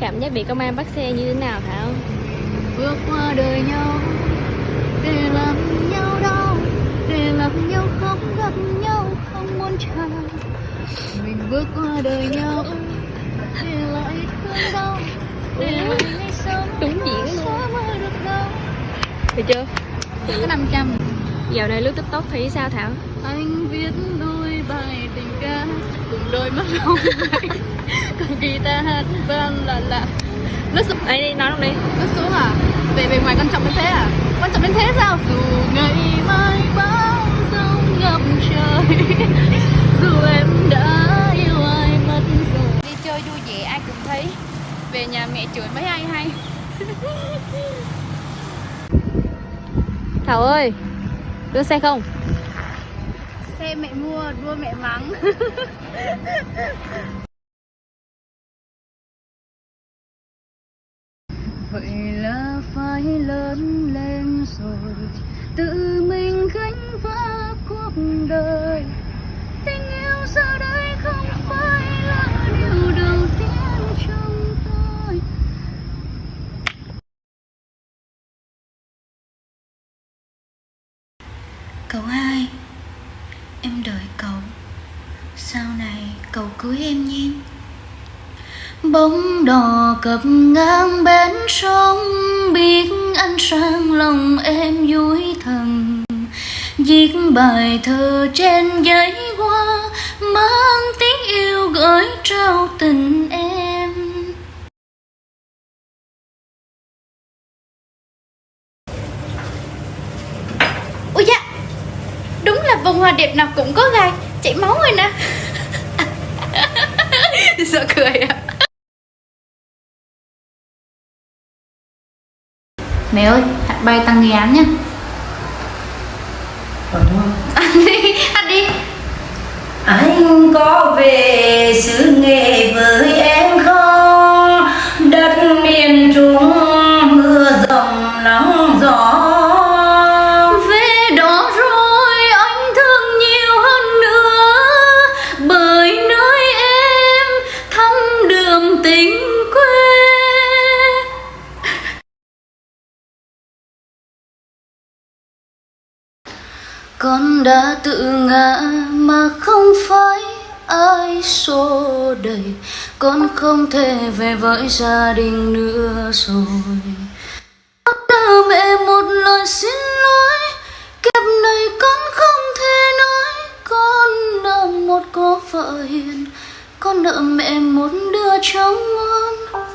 Cảm giác bị công an bắt xe như thế nào Thảo? bước qua đời nhau để làm nhau đau để làm nhau không gặp nhau không muốn chào mình bước qua đời nhau để lại thương đau để lại ngày sống Đúng diễn luôn. Được chưa? có 500 Dạo này lướt tiktok thấy sao Thảo? anh viết đôi bài tình ca cùng đôi mắt hồng guitar hát vang là lạ nó sụp Ấy đi, nói luôn đi. Nó xuống à? Về về ngoài quan trọng đến thế à? Quan trọng đến thế sao? Dù ngày mai bão giông ngập trời dù em đã yêu ai mất rồi. Đi chơi vui vẻ ai cũng thấy. Về nhà mẹ chửi mấy ai hay. Thảo ơi Đưa xe không? xe mẹ mua đua mẹ mắng vậy là phải lớn lên rồi. Tự mình gánh vác cuộc đời. Tình yêu giờ đây không phải là điều đầu tiên trong tôi. Cậu hai, Em đợi cậu. Sau này cậu cưới em nhé. Bóng đò cập ngang bến sông Biết anh sang lòng em vui thần Viết bài thơ trên giấy hoa Mang tiếng yêu gửi trao tình em. Ôi dạ đúng là bông hoa đẹp nào cũng có gai chảy máu rồi nè. Sợ cười à mẹ ơi hạt bay tăng nghi án nhá. Ăn đi ăn đi. Anh có về xứ nghệ với Con đã tự ngã mà không phải ai xô đẩy. Con không thể về với gia đình nữa rồi. Con đã mẹ một lời xin lỗi. Kiếp này con không thể nói. Con nợ một cô vợ hiền. Con nợ mẹ một đứa cháu ngoan.